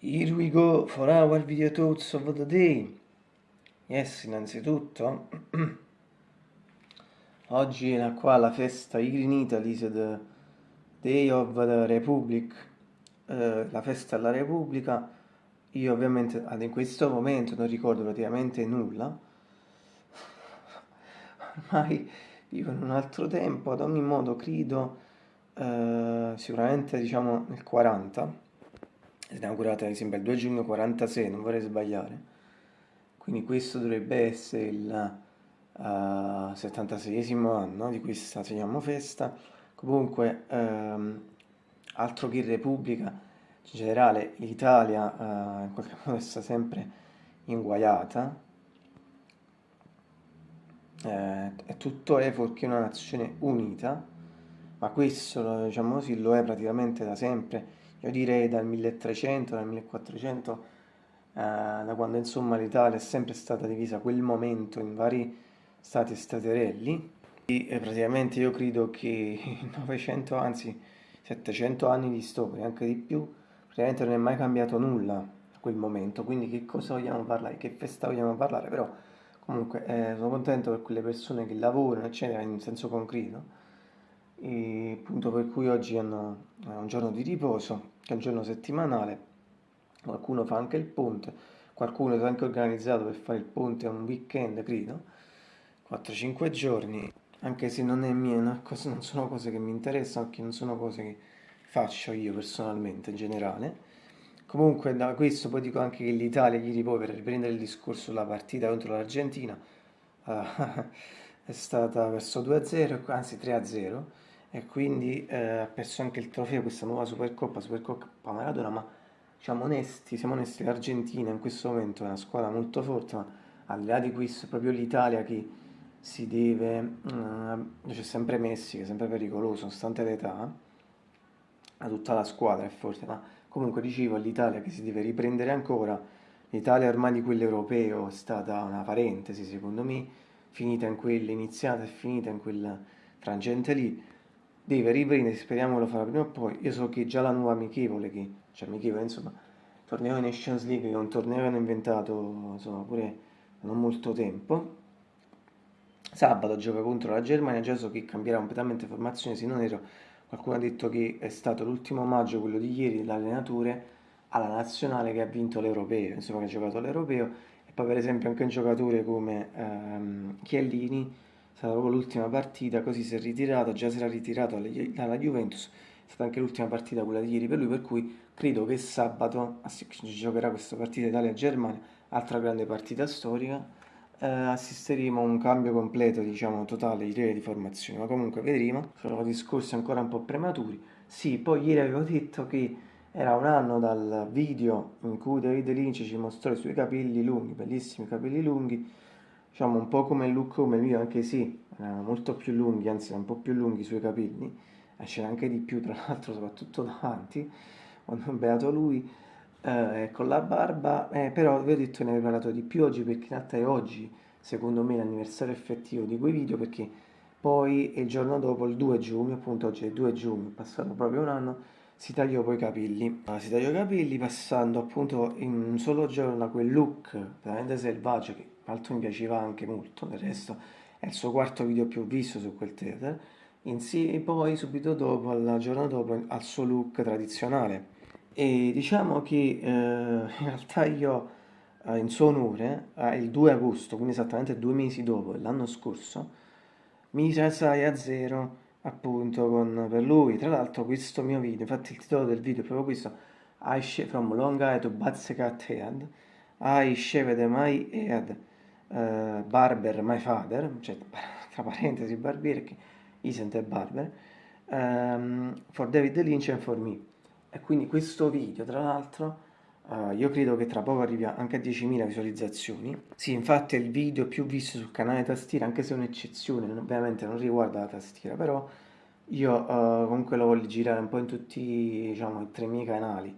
Here we go for our video thoughts of the day. Yes, innanzitutto, oggi è qua la festa here in Italy, the Day of the Republic, uh, la festa della Repubblica. Io ovviamente in questo momento non ricordo praticamente nulla, ormai vivo in un altro tempo, ad ogni modo credo uh, sicuramente diciamo nel 40 è inaugurata ad esempio il 2 giugno 46, non vorrei sbagliare, quindi questo dovrebbe essere il uh, eh, 76 anno di questa chiamiamo festa, comunque um, altro che Repubblica, in generale l'Italia uh, in qualche modo sta sempre inguaiata, eh, è tutto è è una nazione unita, ma questo diciamo così, lo è praticamente da sempre io direi dal 1300, dal 1400, eh, da quando insomma l'Italia è sempre stata divisa quel momento in vari stati staterelli, e praticamente io credo che 900, anzi 700 anni di storia, anche di più, praticamente non è mai cambiato nulla a quel momento, quindi che cosa vogliamo parlare, che festa vogliamo parlare, però comunque eh, sono contento per quelle persone che lavorano, eccetera, in senso concreto, e appunto per cui oggi hanno, è un giorno di riposo, che è un giorno settimanale, qualcuno fa anche il ponte, qualcuno si è anche organizzato per fare il ponte un weekend, credo, 4-5 giorni, anche se non, mia, non sono cose che mi interessano, perché non sono cose che faccio io personalmente in generale. Comunque da questo poi dico anche che l'Italia ieri poi per riprendere il discorso sulla partita contro l'Argentina uh, è stata verso 2-0, anzi 3-0 e quindi eh, ha perso anche il trofeo questa nuova Supercoppa, Supercoppa Maradona, ma diciamo onesti, siamo onesti, l'Argentina in questo momento è una squadra molto forte, ma al di là di questo è proprio l'Italia che si deve, uh, c'è sempre Messi che è sempre pericoloso, nonostante l'età, a tutta la squadra è forte, ma comunque dicevo l'Italia che si deve riprendere ancora, l'Italia ormai di quello europeo è stata una parentesi secondo me, finita in quella, iniziata e finita in quel frangente lì, deve riprendere, speriamo lo farà prima o poi. Io so che già la nuova amichevole, che, cioè amichevole, insomma, torneo di Nations League, che è un torneo che hanno inventato, insomma, pure non molto tempo. Sabato gioca contro la Germania, già so che cambierà completamente formazione, se non ero, qualcuno ha detto che è stato l'ultimo maggio, quello di ieri, dell'allenatore alla nazionale che ha vinto l'Europeo, insomma che ha giocato l'Europeo, e poi per esempio anche un giocatore come ehm, Chiellini, stata proprio l'ultima partita, così si è ritirato, già si era ritirato dalla Juventus, è stata anche l'ultima partita quella di ieri per lui, per cui credo che sabato giocherà questa partita Italia-Germania, altra grande partita storica, eh, assisteremo a un cambio completo, diciamo, totale di linea di formazione, ma comunque vedremo, sono discorsi ancora un po' prematuri. Sì, poi ieri avevo detto che era un anno dal video in cui David Lynch ci mostrò i suoi capelli lunghi, bellissimi capelli lunghi, diciamo un po' come il look come il mio, anche sì, erano molto più lunghi, anzi un po' più lunghi i suoi capelli, e c'era anche di più tra l'altro, soprattutto davanti, quando è beato lui, eh, con la barba, eh, però vi ho detto ne avevo parlato di più oggi perché in realtà è oggi, secondo me, l'anniversario effettivo di quei video, perché poi il giorno dopo, il 2 giugno, appunto oggi è il 2 giugno, passato proprio un anno, si tagliò poi i capelli. Si tagliò i capelli passando appunto in un solo giorno a quel look veramente selvaggio che l'altro mi piaceva anche molto, del resto è il suo quarto video più visto su quel theater, insieme poi subito dopo, il giorno dopo, al suo look tradizionale. E diciamo che eh, in realtà io eh, in suo onore, eh, il 2 agosto, quindi esattamente due mesi dopo, l'anno scorso, mi salsai a zero appunto con, per lui. Tra l'altro questo mio video, infatti il titolo del video è proprio questo, I From Long Eye to Batsecat Head, I Shaved My Head uh, Barber My Father, cioè tra parentesi barbiere che isn't a barber, um, for David Lynch and for me. E quindi questo video, tra l'altro, uh, io credo che tra poco arrivi anche a 10.000 visualizzazioni. Sì, infatti è il video più visto sul canale tastiera, anche se è un'eccezione, ovviamente non riguarda la tastiera, però io uh, comunque lo voglio girare un po' in tutti diciamo, i tre miei canali.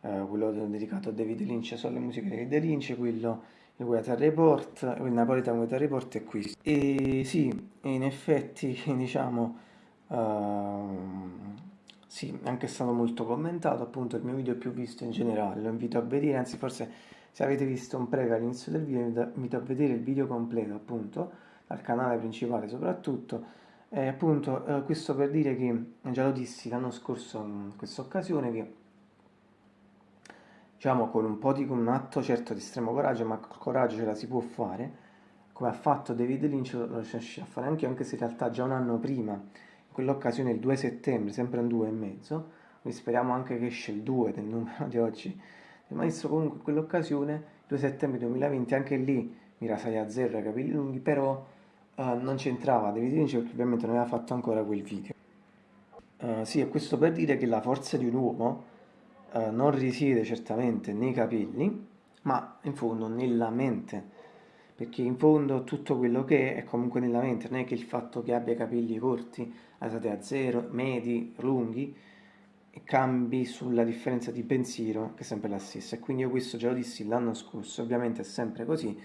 Uh, quello dedicato a David Lynch sulle musiche di David Lynch, quello il Weather Report, il Napolitan Weather Report è qui. E sì, in effetti, diciamo, uh, Sì, è anche stato molto commentato, appunto il mio video più visto in generale, lo invito a vedere, anzi forse se avete visto un preview all'inizio del video vi invito a vedere il video completo appunto, dal canale principale soprattutto, e appunto eh, questo per dire che, già lo dissi l'anno scorso in questa occasione, che diciamo con un po' di con un atto certo di estremo coraggio, ma col coraggio ce la si può fare, come ha fatto David Lynch lo riesce a fare anche anche se in realtà già un anno prima, in quell'occasione il 2 settembre, sempre un 2 e mezzo, quindi speriamo anche che esce il 2 del numero di oggi del maestro, comunque in quell'occasione, 2 settembre 2020, anche lì mi rasai a zero i capelli lunghi, però uh, non c'entrava David Lynch perché ovviamente non aveva fatto ancora quel video. Uh, sì, e questo per dire che la forza di un uomo uh, non risiede certamente nei capelli, ma in fondo nella mente perché in fondo tutto quello che è è comunque nella mente, non è che il fatto che abbia capelli corti, alzati a zero, medi, lunghi, cambi sulla differenza di pensiero che è sempre la stessa e quindi io questo già lo dissi l'anno scorso, ovviamente è sempre così,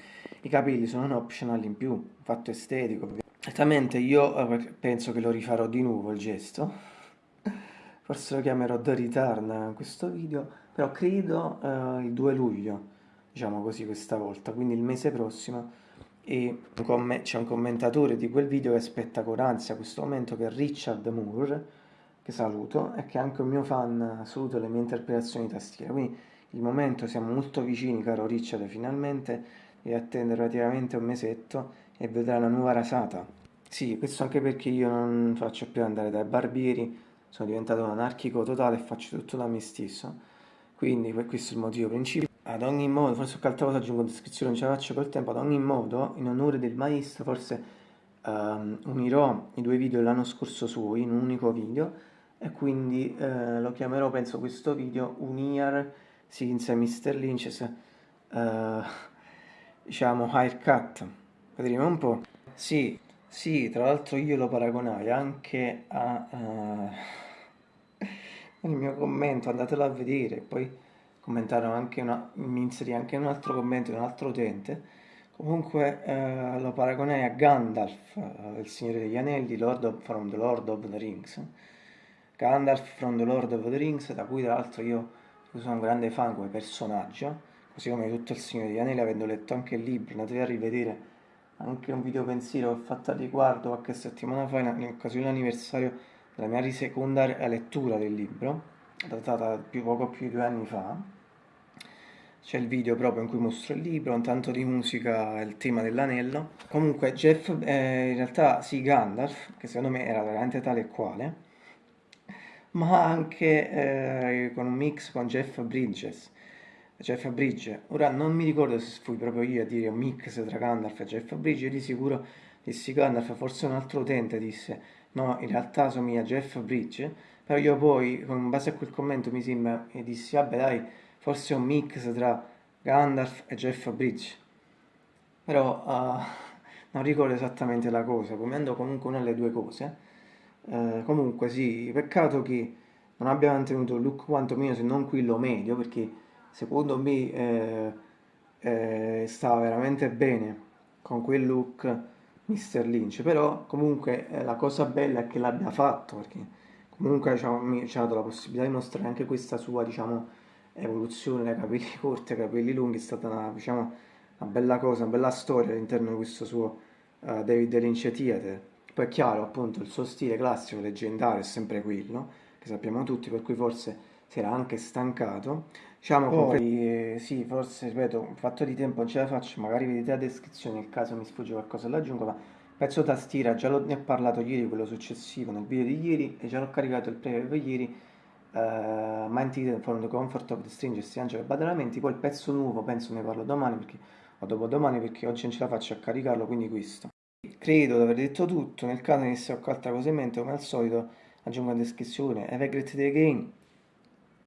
i capelli sono un optional in più, un fatto estetico. Certamente io eh, penso che lo rifarò di nuovo il gesto, forse lo chiamerò The Return questo video, però credo eh, il 2 luglio diciamo così questa volta, quindi il mese prossimo e c'è un commentatore di quel video che aspetta con ansia questo momento che è Richard Moore, che saluto, e che è anche un mio fan, saluto le mie interpretazioni di tastiera, quindi il momento siamo molto vicini caro Richard finalmente, devi attendere praticamente un mesetto e vedrai la nuova rasata. Sì, questo anche perché io non faccio più andare dai barbieri, sono diventato un anarchico totale e faccio tutto da me stesso, quindi questo è il motivo principale. Ad ogni modo, forse qualche altra cosa aggiungo in descrizione, non ce la faccio col tempo, ad ogni modo, in onore del maestro, forse um, unirò i due video dell'anno scorso suoi in un unico video e quindi uh, lo chiamerò, penso, questo video Un Year Since Mr. Lynch's uh, diciamo haircut. Vedremo un po'. Sì, sì, tra l'altro io lo paragonai anche a... Uh, il mio commento, andatelo a vedere, poi commentarono anche una, mi inserì anche un altro commento di un altro utente. Comunque eh, lo paragonai a Gandalf eh, il Signore degli Anelli Lord of, from the Lord of the Rings. Gandalf from the Lord of the Rings da cui tra l'altro io sono un grande fan come personaggio così come tutto il Signore degli Anelli avendo letto anche il libro andatevi a rivedere anche un video pensiero che ho fatto a riguardo qualche settimana fa in, occasione dell'anniversario della mia seconda lettura del libro datata più, poco più di due anni fa. C'è il video proprio in cui mostro il libro, un tanto di musica il tema dell'anello. Comunque Jeff, eh, in realtà sì, Gandalf, che secondo me era veramente tale e quale, ma anche eh, con un mix con Jeff Bridges. Jeff Bridge, ora non mi ricordo se fui proprio io a dire un mix tra Gandalf e Jeff Bridge, io di sicuro dissi Gandalf, forse un altro utente disse no, in realtà somiglia a Jeff Bridge, però io poi, in base a quel commento, mi sembra e dissi, vabbè dai, forse un mix tra Gandalf e Jeff Bridge. Però uh, non ricordo esattamente la cosa, come andò comunque una delle due cose. Uh, comunque sì, peccato che non abbia mantenuto il look quantomeno se non quello medio, perché secondo me eh, eh, stava veramente bene con quel look Mr. Lynch, però comunque eh, la cosa bella è che l'abbia fatto, perché comunque diciamo, mi ci ha dato la possibilità di mostrare anche questa sua diciamo, evoluzione dai capelli corti ai capelli lunghi, è stata una, diciamo, una bella cosa, una bella storia all'interno di questo suo uh, David Lynch Theater. Poi è chiaro, appunto, il suo stile classico, leggendario, è sempre quello, che sappiamo tutti, per cui forse si era anche stancato. Diciamo Poi, che sì, forse, ripeto, un fatto di tempo non ce la faccio, magari vedete la descrizione, nel caso mi sfugge qualcosa l'aggiungo, ma Pezzo tastiera, già ne ho parlato ieri, quello successivo, nel video di ieri, e già l'ho caricato il preview ieri, uh, Mind from the Comfort of the Strangers, Angelo Badalamenti, poi il pezzo nuovo penso ne parlo domani, perché, o dopodomani, perché oggi non ce la faccio a caricarlo, quindi questo. Credo di aver detto tutto, nel caso ne sia qualche altra cosa in mente, come al solito, aggiungo in descrizione, have a great day again!